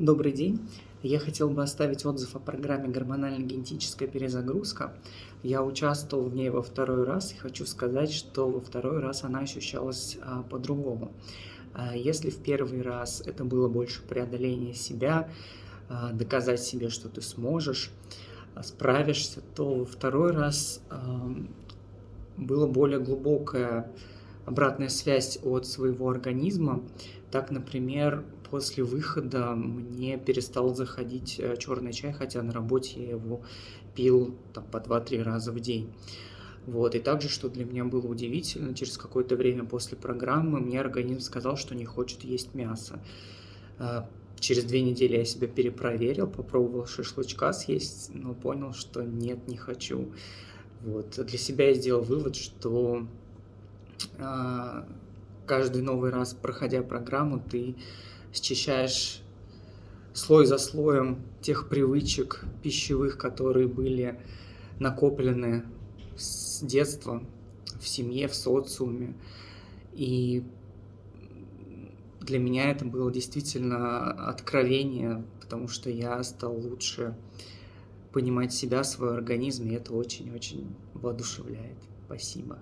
Добрый день. Я хотел бы оставить отзыв о программе «Гормонально-генетическая перезагрузка». Я участвовал в ней во второй раз и хочу сказать, что во второй раз она ощущалась а, по-другому. А, если в первый раз это было больше преодоление себя, а, доказать себе, что ты сможешь, а, справишься, то во второй раз было более глубокое обратная связь от своего организма. Так, например, после выхода мне перестал заходить э, черный чай, хотя на работе я его пил там, по 2-3 раза в день. Вот. И также, что для меня было удивительно, через какое-то время после программы мне организм сказал, что не хочет есть мясо. А, через две недели я себя перепроверил, попробовал шашлычка съесть, но понял, что нет, не хочу. Вот. Для себя я сделал вывод, что каждый новый раз, проходя программу, ты счищаешь слой за слоем тех привычек пищевых, которые были накоплены с детства, в семье, в социуме. И для меня это было действительно откровение, потому что я стал лучше понимать себя, свой организм, и это очень-очень воодушевляет. Спасибо.